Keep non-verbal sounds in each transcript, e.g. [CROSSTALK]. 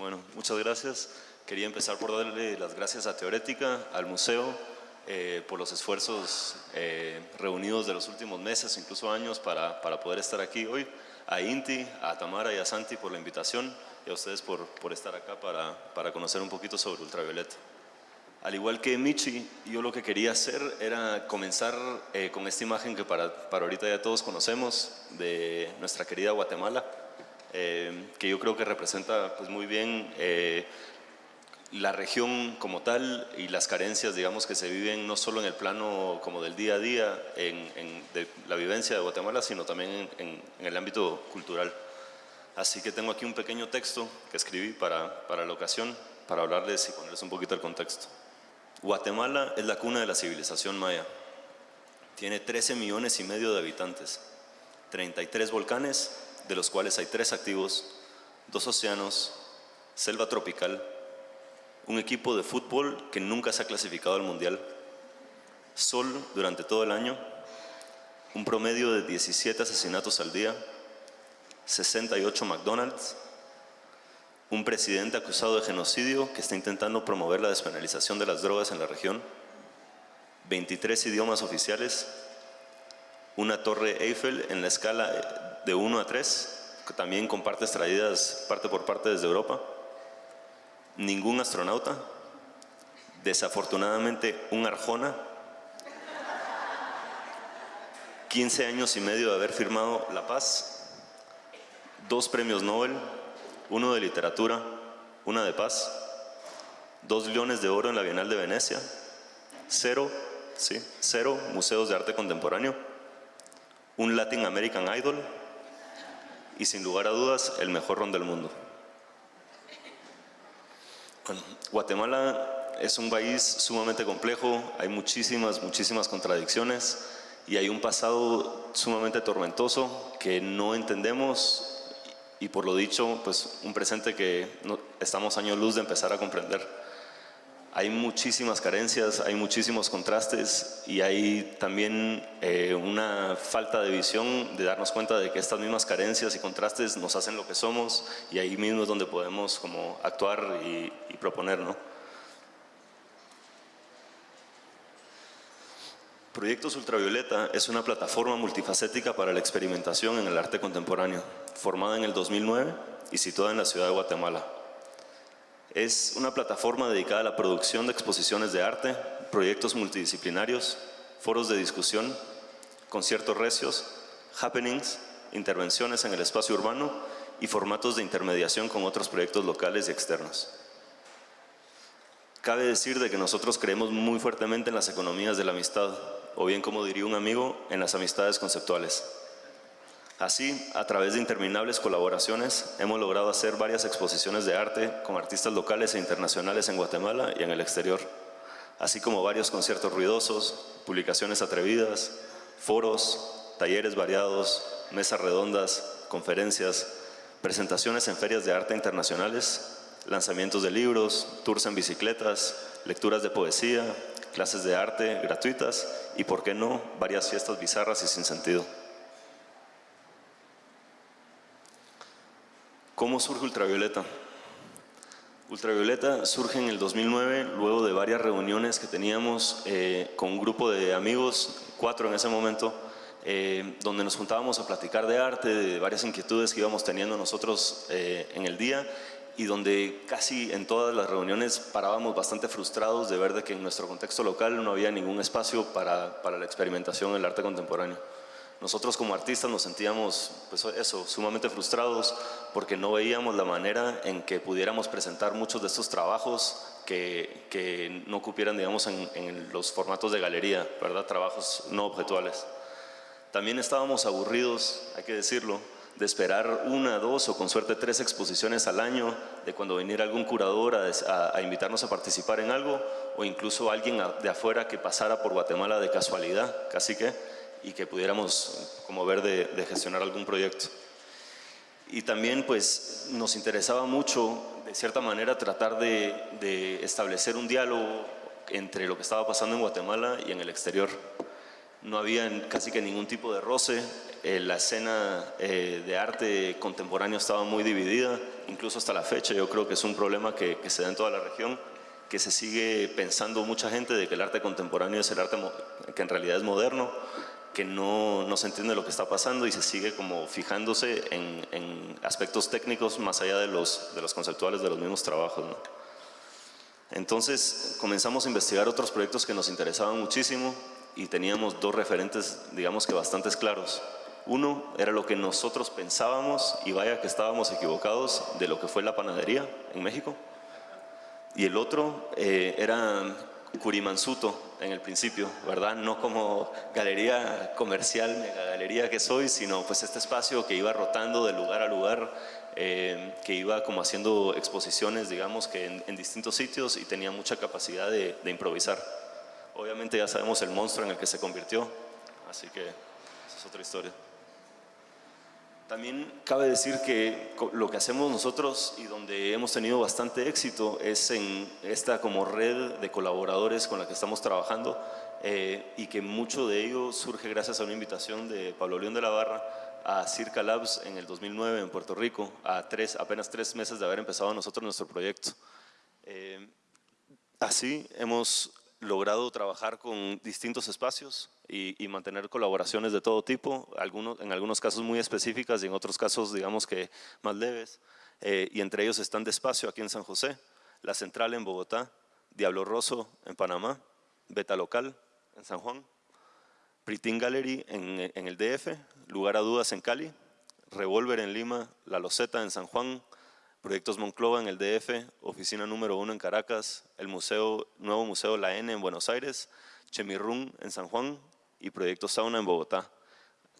Bueno, muchas gracias. Quería empezar por darle las gracias a Teorética, al museo, eh, por los esfuerzos eh, reunidos de los últimos meses, incluso años, para, para, poder estar aquí hoy. A Inti, a Tamara y a Santi por la invitación y a ustedes por, por estar acá para, para conocer un poquito sobre ultravioleta. Al igual que Michi, yo lo que quería hacer era comenzar eh, con esta imagen que para, para ahorita ya todos conocemos de nuestra querida Guatemala, eh, que yo creo que representa pues, muy bien eh, la región como tal y las carencias, digamos, que se viven no solo en el plano como del día a día, en, de la vivencia de Guatemala, sino también en, en, el ámbito cultural. Así que tengo aquí un pequeño texto que escribí para, para la ocasión, para hablarles y ponerles un poquito el contexto. Guatemala es la cuna de la civilización maya. Tiene 13 millones y medio de habitantes, 33 volcanes, de los cuales hay tres activos, dos océanos, selva tropical, un equipo de fútbol que nunca se ha clasificado al mundial, sol durante todo el año, un promedio de 17 asesinatos al día, 68 McDonald's, un presidente acusado de genocidio que está intentando promover la despenalización de las drogas en la región, 23 idiomas oficiales, una torre Eiffel en la escala de 1 a 3, también con partes traídas parte por parte desde Europa, ningún astronauta, desafortunadamente un Arjona, 15 años y medio de haber firmado la paz, dos premios Nobel, uno de literatura, una de paz, dos leones de oro en la Bienal de Venecia, cero, sí, cero museos de arte contemporáneo, un Latin American Idol y sin lugar a dudas el mejor ron del mundo. Bueno, Guatemala es un país sumamente complejo, hay muchísimas, muchísimas contradicciones y hay un pasado sumamente tormentoso que no entendemos y por lo dicho, pues un presente que no, estamos años luz de empezar a comprender. Hay muchísimas carencias, hay muchísimos contrastes y hay también eh, una falta de visión de darnos cuenta de que estas mismas carencias y contrastes nos hacen lo que somos y ahí mismo es donde podemos como actuar y, y proponer, ¿no? Proyectos Ultravioleta es una plataforma multifacética para la experimentación en el arte contemporáneo, formada en el 2009 y situada en la ciudad de Guatemala. Es una plataforma dedicada a la producción de exposiciones de arte, proyectos multidisciplinarios, foros de discusión, conciertos recios, happenings, intervenciones en el espacio urbano y formatos de intermediación con otros proyectos locales y externos. Cabe decir de que nosotros creemos muy fuertemente en las economías de la amistad, o bien como diría un amigo, en las amistades conceptuales. Así, a través de interminables colaboraciones, hemos logrado hacer varias exposiciones de arte con artistas locales e internacionales en Guatemala y en el exterior, así como varios conciertos ruidosos, publicaciones atrevidas, foros, talleres variados, mesas redondas, conferencias, presentaciones en ferias de arte internacionales, lanzamientos de libros, tours en bicicletas, lecturas de poesía, clases de arte gratuitas y, por qué no, varias fiestas bizarras y sin sentido. ¿Cómo surge Ultravioleta? Ultravioleta surge en el 2009, luego de varias reuniones que teníamos eh, con un grupo de amigos, cuatro en ese momento, eh, donde nos juntábamos a platicar de arte, de varias inquietudes que íbamos teniendo nosotros eh, en el día y donde casi en todas las reuniones parábamos bastante frustrados de ver de que en nuestro contexto local no había ningún espacio para, para la experimentación en el arte contemporáneo. Nosotros como artistas nos sentíamos, pues eso, sumamente frustrados porque no veíamos la manera en que pudiéramos presentar muchos de estos trabajos que, que no cupieran, digamos, en, en los formatos de galería, ¿verdad? Trabajos no objetuales. También estábamos aburridos, hay que decirlo, de esperar una, dos o con suerte tres exposiciones al año, de cuando viniera algún curador a, a, invitarnos a participar en algo, o incluso alguien de afuera que pasara por Guatemala de casualidad, casi que, y que pudiéramos como ver de, de gestionar algún proyecto. Y también pues nos interesaba mucho, de cierta manera, tratar de, de establecer un diálogo entre lo que estaba pasando en Guatemala y en el exterior. No había casi que ningún tipo de roce, eh, la escena eh, de arte contemporáneo estaba muy dividida, incluso hasta la fecha yo creo que es un problema que, que, se da en toda la región, que se sigue pensando mucha gente de que el arte contemporáneo es el arte que en realidad es moderno, que no, no se entiende lo que está pasando y se sigue como fijándose en, en aspectos técnicos más allá de los, de los conceptuales de los mismos trabajos. Entonces comenzamos a investigar otros proyectos que nos interesaban muchísimo y teníamos dos referentes, digamos que bastante claros. Uno era lo que nosotros pensábamos, y vaya que estábamos equivocados, de lo que fue la panadería en México. Y el otro eh, era Curimansuto en el principio, ¿verdad? No como galería comercial, mega galería que soy, sino pues este espacio que iba rotando de lugar a lugar, eh, que iba como haciendo exposiciones, digamos que en, distintos sitios y tenía mucha capacidad de improvisar. Obviamente ya sabemos el monstruo en el que se convirtió, así que esa es otra historia. También cabe decir que lo que hacemos nosotros y donde hemos tenido bastante éxito es en esta como red de colaboradores con la que estamos trabajando eh, y que mucho de ello surge gracias a una invitación de Pablo León de la Barra a Circa Labs en el 2009 en Puerto Rico, a apenas tres meses de haber empezado nosotros nuestro proyecto. Eh, así hemos logrado trabajar con distintos espacios y, mantener colaboraciones de todo tipo, algunos, en algunos casos muy específicas y en otros casos digamos que más leves. Eh, y entre ellos están Despacio aquí en San José, La Central en Bogotá, Diablo Rosso en Panamá, Beta Local en San Juan, Pritin Gallery en, en el DF, Lugar a Dudas en Cali, Revolver en Lima, La Loseta en San Juan, Proyectos Monclova en el DF, oficina número uno en Caracas, el museo, nuevo Museo La N en Buenos Aires, Chemirrún en San Juan y Proyectos Sauna en Bogotá.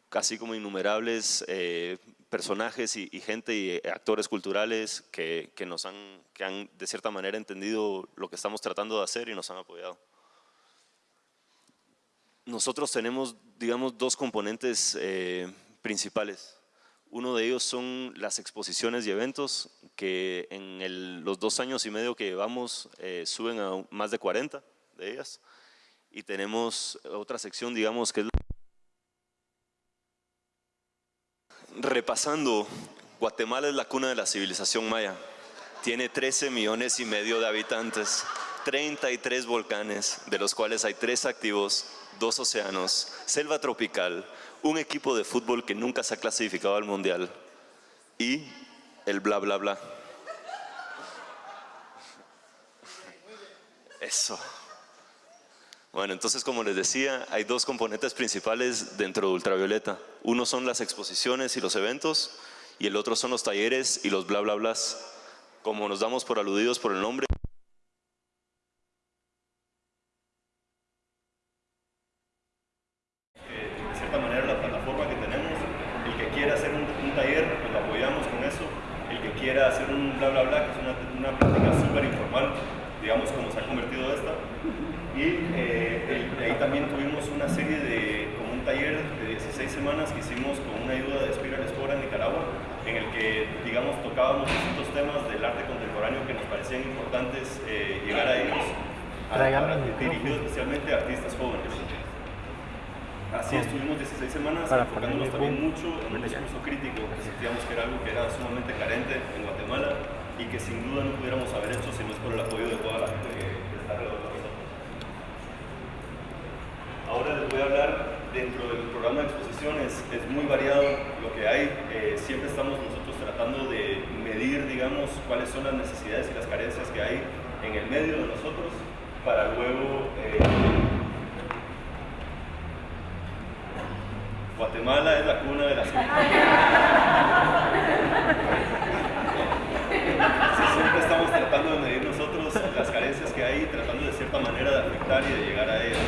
Casi como innumerables eh, personajes y, gente y actores culturales que, que, nos han, que han de cierta manera entendido lo que estamos tratando de hacer y nos han apoyado. Nosotros tenemos, digamos, dos componentes eh, principales. Uno de ellos son las exposiciones y eventos que en los dos años y medio que llevamos eh, suben a más de 40 de ellas. Y tenemos otra sección, digamos, que es repasando, Guatemala es la cuna de la civilización maya. Tiene 13 millones y medio de habitantes, 33 volcanes, de los cuales hay tres activos, dos océanos, selva tropical, un equipo de fútbol que nunca se ha clasificado al mundial y el bla bla bla. Eso. Bueno, entonces como les decía, hay dos componentes principales dentro de Ultravioleta. Uno son las exposiciones y los eventos y el otro son los talleres y los bla bla blas. Como nos damos por aludidos por el nombre, semanas enfocándonos también mucho en un discurso crítico, que sentíamos que era algo que era sumamente carente en Guatemala y que sin duda no pudiéramos haber hecho si no es por el apoyo de toda la gente que está alrededor de nosotros. Ahora les voy a hablar dentro del programa de exposiciones, es muy variado lo que hay, eh, siempre estamos nosotros tratando de medir, digamos, cuáles son las necesidades y las carencias que hay en el medio de nosotros para luego... Eh, Guatemala es la cuna de la si [LAUGHS] Siempre estamos tratando de medir nosotros las carencias que hay, tratando de cierta manera de afectar y de llegar a ellas.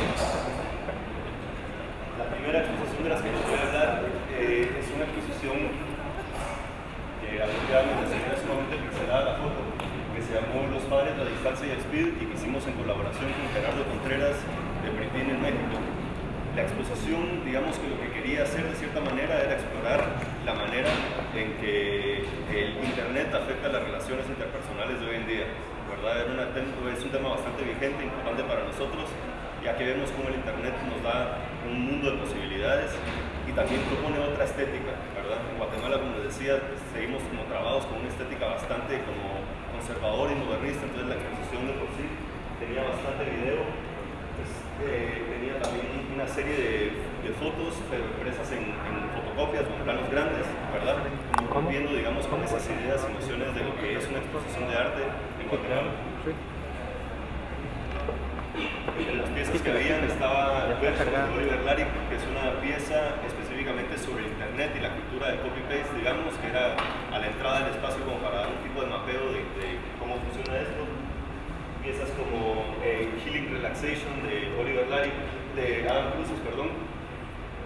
La primera exposición de las que les voy a hablar eh, es una exposición que apropiadamente se ve sumamente pixelada la foto, que se llamó Los Padres, la Distancia y el Speed y que hicimos en colaboración con Gerardo Contreras de Britín en México. La exposición personales de hoy en día. ¿verdad? Una, es un tema bastante vigente, importante para nosotros, ya que vemos cómo el Internet nos da un mundo de posibilidades y también propone otra estética. ¿verdad? En Guatemala, como les decía, seguimos como trabados con una estética bastante como conservadora y modernista, entonces la exposición de por sí tenía bastante video eh, tenía también una serie de, de fotos, pero impresas en, en, fotocopias o en planos grandes, ¿verdad? Como viendo, digamos, con esas ideas y nociones de lo que es una exposición de arte en Guatemala. En las piezas que veían estaba Oliver Laric, que es una pieza específicamente sobre Internet y la cultura del copy-paste, digamos, que era a la entrada del espacio como para dar un tipo de mapeo de, de cómo funciona esto. Piezas como eh, Healing Relaxation de Oliver Laric, de Adam Cruces, perdón,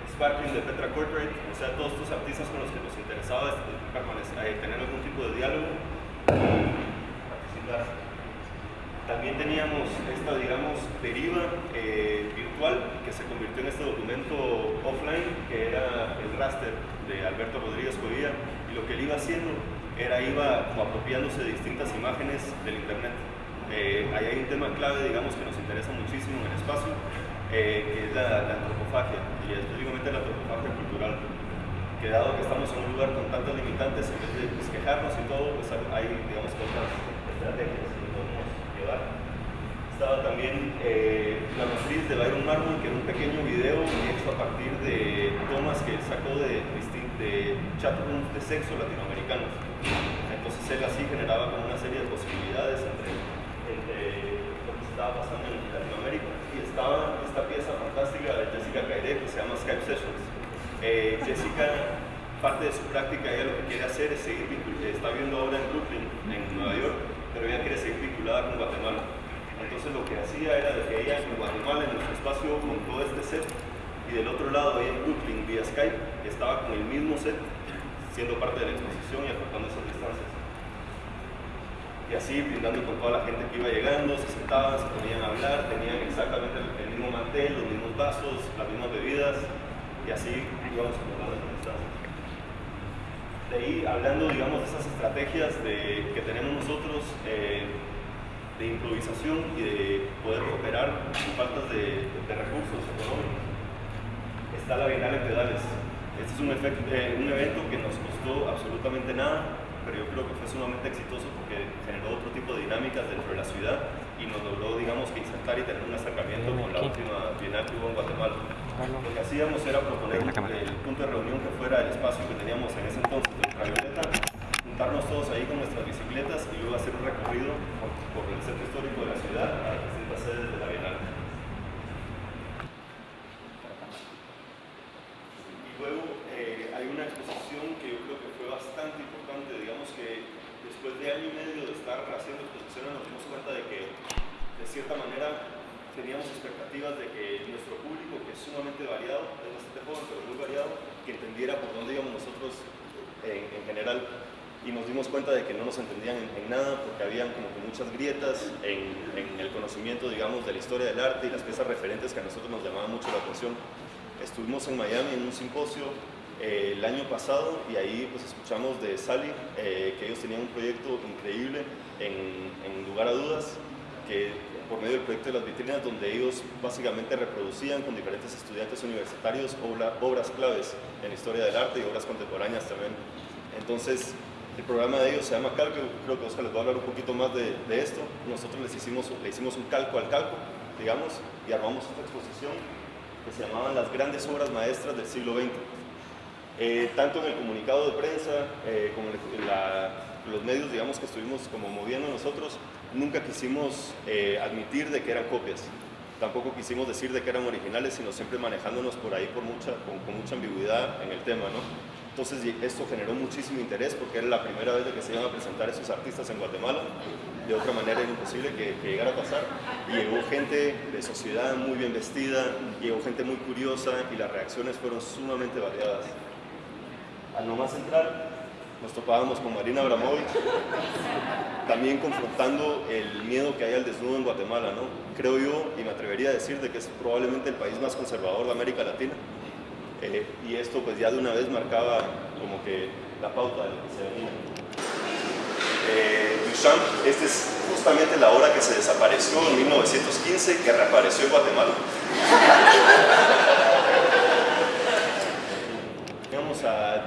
Sparkling de Petra Corporate, o sea, todos estos artistas con los que nos interesaba eh, tener algún tipo de diálogo y participar. También teníamos esta, digamos, deriva eh, virtual que se convirtió en este documento offline, que era el raster de Alberto Rodríguez Covilla, y lo que él iba haciendo era iba como apropiándose de distintas imágenes del Internet. Eh, ahí hay un tema clave, digamos, que nos interesa muchísimo en el espacio, eh, que es la, antropofagia, y específicamente la antropofagia cultural. Que dado que estamos en un lugar con tantas limitantes, en vez de pues, quejarnos y todo, pues hay, digamos, otras estrategias. Estaba también eh, La matriz de Byron Marmon, que era un pequeño video hecho a partir de tomas que él sacó de, de chatrooms de sexo latinoamericanos. Entonces él así generaba como una serie de posibilidades entre, que estaba pasando en Latinoamérica. Y estaba esta pieza fantástica de Jessica Caire que se llama Skype Sessions. Eh, Jessica parte de su práctica, ella lo que quiere hacer es seguir está viviendo ahora en Brooklyn, en Nueva York, pero ella quiere seguir vinculada con Guatemala. Entonces lo que hacía era de que ella en Guatemala, en nuestro espacio, montó este set y del otro lado, ahí en Brooklyn, vía Skype, estaba con el mismo set, siendo parte de la exposición y acortando esas distancias. Y así, brindando con toda la gente que iba llegando, se sentaban, se ponían a hablar, tenían exactamente el mismo mantel, los mismos vasos, las mismas bebidas, y así íbamos distancias de ahí, hablando, digamos, de esas estrategias de, que tenemos nosotros eh, de improvisación y de poder operar sin faltas de, recursos económicos, está la Bienal en Pedales. Este es un, eh, un evento que nos costó absolutamente nada, pero yo creo que fue sumamente exitoso porque generó otro tipo de dinámicas dentro de la ciudad y nos logró, digamos, que insertar y tener un acercamiento con la última Bienal que hubo en Guatemala. Lo que hacíamos era proponer el punto de reunión que fuera el espacio que teníamos en ese entonces de ultravioleta, juntarnos todos ahí con nuestras bicicletas y luego hacer un recorrido por, el centro histórico de la ciudad a las distintas sedes de la Bienal. Y luego eh, hay una exposición que yo creo que fue bastante importante, digamos que después de año y medio de estar haciendo exposiciones nos dimos cuenta de que de cierta manera teníamos expectativas de que nuestro público, que es sumamente variado, es bastante joven, pero muy variado, que entendiera por dónde íbamos nosotros en, general y nos dimos cuenta de que no nos entendían en, nada porque habían como que muchas grietas en, en, el conocimiento, digamos, de la historia del arte y las piezas referentes que a nosotros nos llamaban mucho la atención. Estuvimos en Miami en un simposio eh, el año pasado y ahí pues escuchamos de Sally eh, que ellos tenían un proyecto increíble en, en lugar a dudas que por medio del proyecto de las vitrinas, donde ellos básicamente reproducían con diferentes estudiantes universitarios obras claves en historia del arte y obras contemporáneas también. Entonces, el programa de ellos se llama Calco, creo que Oscar les va a hablar un poquito más de, esto. Nosotros les hicimos, le hicimos un calco al calco, digamos, y armamos esta exposición que se llamaban Las grandes obras maestras del siglo XX. Eh, tanto en el comunicado de prensa eh, como en los medios, digamos, que estuvimos como moviendo nosotros, nunca quisimos eh, admitir de que eran copias. Tampoco quisimos decir de que eran originales, sino siempre manejándonos por ahí por mucha, con, mucha ambigüedad en el tema. ¿no? Entonces esto generó muchísimo interés porque era la primera vez de que se iban a presentar esos artistas en Guatemala. De otra manera era imposible que, llegara a pasar. Y llegó gente de sociedad muy bien vestida, llegó gente muy curiosa y las reacciones fueron sumamente variadas. Al nomás entrar, nos topábamos con Marina Abramovich, también confrontando el miedo que hay al desnudo en Guatemala, ¿no? Creo yo, y me atrevería a decir, de que es probablemente el país más conservador de América Latina. Eh, y esto pues ya de una vez marcaba como que la pauta de lo que se. Eh, Duchamp, esta es justamente la obra que se desapareció en 1915 que reapareció en Guatemala.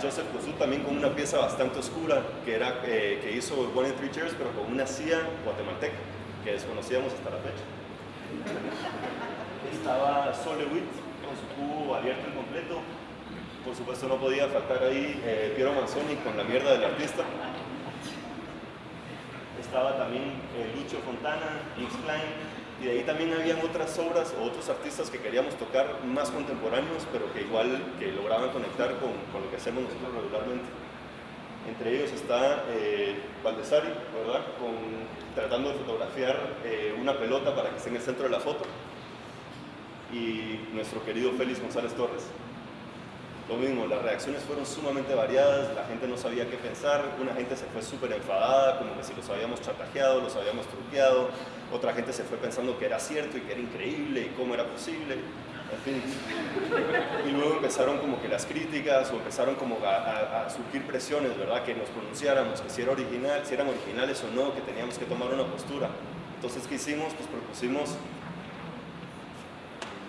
Joseph Kosu también con una pieza bastante oscura que, era, eh, que hizo One in Three Cheers, pero con una CIA guatemalteca que desconocíamos hasta la fecha. Estaba Sole Witt con su cubo abierto en completo. Por supuesto no podía faltar ahí eh, Piero Manzoni con la mierda del artista. Estaba también eh, Lucho Fontana, X Klein, y de ahí también habían otras obras o otros artistas que queríamos tocar más contemporáneos, pero que igual que lograban conectar con, con lo que hacemos nosotros regularmente. Entre ellos está eh, Valdesari, ¿verdad? Con, tratando de fotografiar eh, una pelota para que esté en el centro de la foto. Y nuestro querido Félix González Torres. Lo mismo, las reacciones fueron sumamente variadas, la gente no sabía qué pensar, una gente se fue súper enfadada, como que si los habíamos chatajeado, los habíamos truqueado, otra gente se fue pensando que era cierto y que era increíble y cómo era posible, en fin. Y luego empezaron como que las críticas o empezaron como a, surgir presiones, ¿verdad? Que nos pronunciáramos, que si, era original, si eran originales o no, que teníamos que tomar una postura. Entonces, ¿qué hicimos? Pues propusimos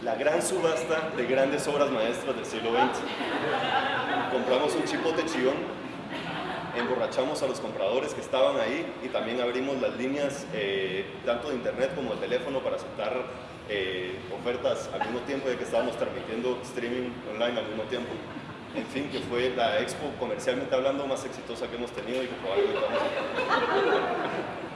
la gran subasta de grandes obras maestras del siglo XX. Compramos un chipote chillón, emborrachamos a los compradores que estaban ahí y también abrimos las líneas eh, tanto de internet como de teléfono para aceptar eh, ofertas al mismo tiempo de que estábamos transmitiendo streaming online al mismo tiempo. En fin, que fue la expo comercialmente hablando más exitosa que hemos tenido y que probablemente vamos a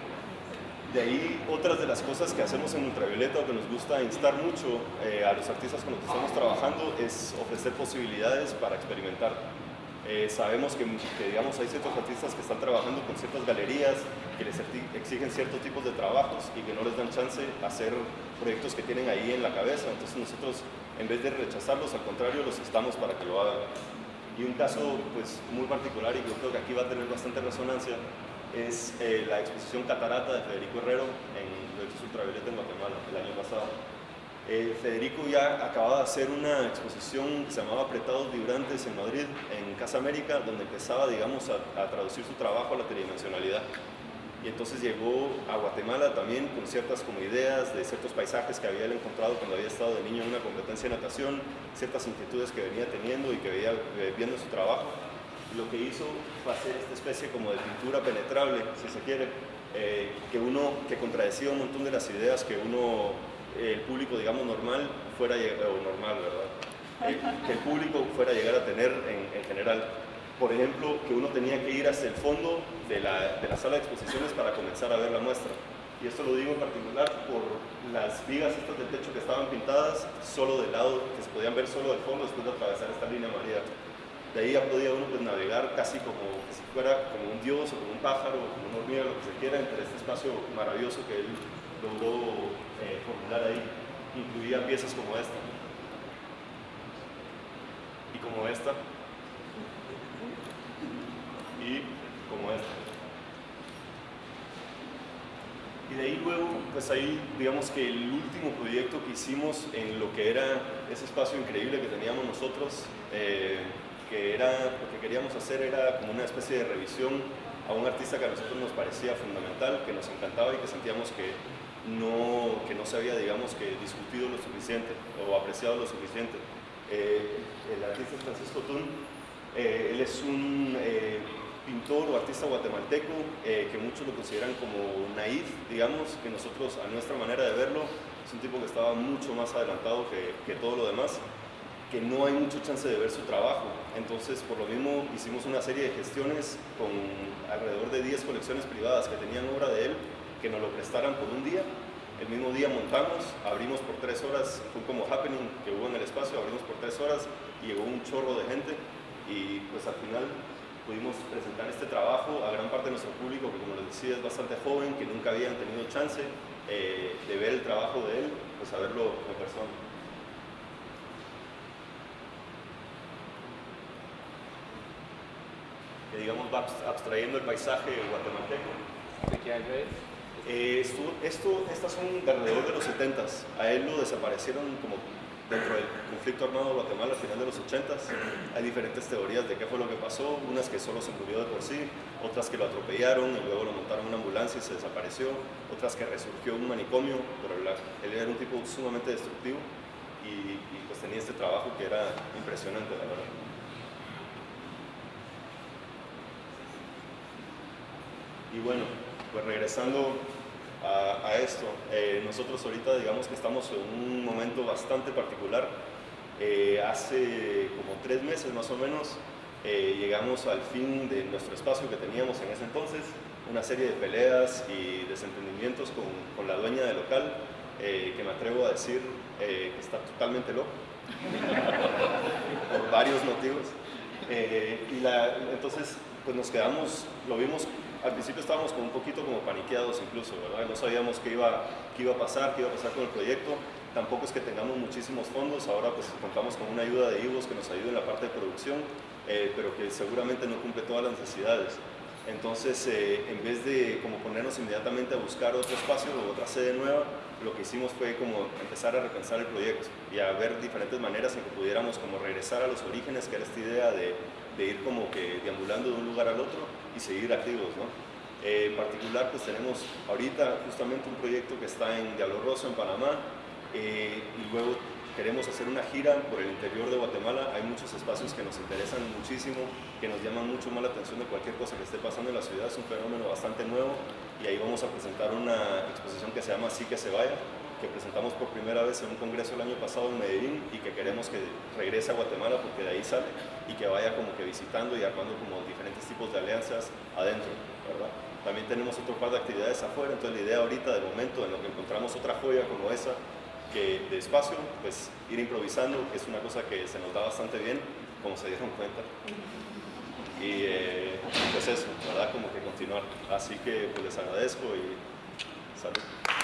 de ahí, otras de las cosas que hacemos en Ultravioleta o que nos gusta instar mucho eh, a los artistas con los que estamos trabajando es ofrecer posibilidades para experimentar. Eh, sabemos que, digamos, hay ciertos artistas que están trabajando con ciertas galerías que les exigen ciertos tipos de trabajos y que no les dan chance a hacer proyectos que tienen ahí en la cabeza. Entonces nosotros, en vez de rechazarlos, al contrario, los estamos para que lo hagan. Y un caso pues, muy particular, y yo creo que aquí va a tener bastante resonancia, es eh, la exposición Catarata de Federico Herrero en Proyectos Ultravioleta en Guatemala el año pasado. Eh, Federico ya acababa de hacer una exposición que se llamaba Apretados Vibrantes en Madrid, en Casa América, donde empezaba, digamos, a, traducir su trabajo a la tridimensionalidad. Y entonces llegó a Guatemala también con ciertas como ideas de ciertos paisajes que había encontrado cuando había estado de niño en una competencia de natación, ciertas inquietudes que venía teniendo y que veía eh, viendo su trabajo lo que hizo fue hacer esta especie como de pintura penetrable, si se quiere, eh, que uno, que contradecía un montón de las ideas que uno, el público, digamos, normal, fuera, o normal, ¿verdad? Eh, que el público fuera a llegar a tener en, general. Por ejemplo, que uno tenía que ir hacia el fondo de la, de la sala de exposiciones para comenzar a ver la muestra. Y esto lo digo en particular por las vigas estas del techo que estaban pintadas solo del lado, que se podían ver solo del fondo después de atravesar esta línea amarilla. De ahí ya podía uno pues, navegar casi como si fuera como un dios o como un pájaro o como una hormiga, lo que se quiera, entre este espacio maravilloso que él logró eh, formular ahí. Incluía piezas como esta. Y como esta. Y como esta. Y de ahí luego, pues ahí, digamos que el último proyecto que hicimos en lo que era ese espacio increíble que teníamos nosotros, eh, que era, lo que queríamos hacer era como una especie de revisión a un artista que a nosotros nos parecía fundamental, que nos encantaba y que sentíamos que no, que no se había, digamos, que discutido lo suficiente o apreciado lo suficiente. Eh, el artista Francisco Tun, eh, es un eh, pintor o artista guatemalteco que muchos lo consideran como naif, digamos, que nosotros a nuestra manera de verlo es un tipo que estaba mucho más adelantado que, que todo lo demás que no hay mucho chance de ver su trabajo. Entonces, por lo mismo, hicimos una serie de gestiones con alrededor de 10 colecciones privadas que tenían obra de él, que nos lo prestaran por un día. El mismo día montamos, abrimos por tres horas, fue como happening que hubo en el espacio, abrimos por tres horas y llegó un chorro de gente y pues al final pudimos presentar este trabajo a gran parte de nuestro público que como les decía es bastante joven, que nunca habían tenido chance eh, de ver el trabajo de él, pues a verlo en persona. Digamos va abstrayendo el paisaje guatemalteco. ¿De qué año es? Eh, esto, estas son de alrededor de los 70 A él lo desaparecieron como dentro del conflicto armado de Guatemala a final de los 80 Hay diferentes teorías de qué fue lo que pasó, unas que solo se murió de por sí, otras que lo atropellaron y luego lo montaron en una ambulancia y se desapareció, otras que resurgió en un manicomio, pero él era un tipo sumamente destructivo y, y pues tenía este trabajo que era impresionante, la verdad. Y bueno, pues regresando a, esto, eh, nosotros ahorita digamos que estamos en un momento bastante particular. Eh, hace como tres meses más o menos eh, llegamos al fin de nuestro espacio que teníamos en ese entonces, una serie de peleas y desentendimientos con, con la dueña del local, que me atrevo a decir que está totalmente loco, por varios motivos. y la, entonces pues nos quedamos, lo vimos al principio estábamos como un poquito como paniqueados incluso, ¿verdad? No sabíamos qué iba, qué iba a pasar, qué iba a pasar con el proyecto. Tampoco es que tengamos muchísimos fondos, ahora pues contamos con una ayuda de IVOS que nos ayude en la parte de producción, eh, pero que seguramente no cumple todas las necesidades. Entonces, eh, en vez de como ponernos inmediatamente a buscar otro espacio o otra sede nueva, lo que hicimos fue como empezar a repensar el proyecto y a ver diferentes maneras en que pudiéramos como regresar a los orígenes, que era esta idea de de ir como que deambulando de un lugar al otro y seguir activos, ¿no? Eh, en particular, pues tenemos ahorita justamente un proyecto que está en Diablo Rosso, en Panamá, eh, y luego queremos hacer una gira por el interior de Guatemala. Hay muchos espacios que nos interesan muchísimo, que nos llaman mucho más la atención de cualquier cosa que esté pasando en la ciudad. Es un fenómeno bastante nuevo y ahí vamos a presentar una exposición que se llama Así que se vaya, que presentamos por primera vez en un congreso el año pasado en Medellín y que queremos que regrese a Guatemala porque de ahí sale y que vaya como que visitando y armando como diferentes tipos de alianzas adentro, ¿verdad? También tenemos otro par de actividades afuera, entonces la idea ahorita de momento en lo que encontramos otra joya como esa, que de espacio, pues ir improvisando, que es una cosa que se nos da bastante bien, como se dieron cuenta. Y eh, pues eso, ¿verdad? Como que continuar. Así que pues les agradezco y salud.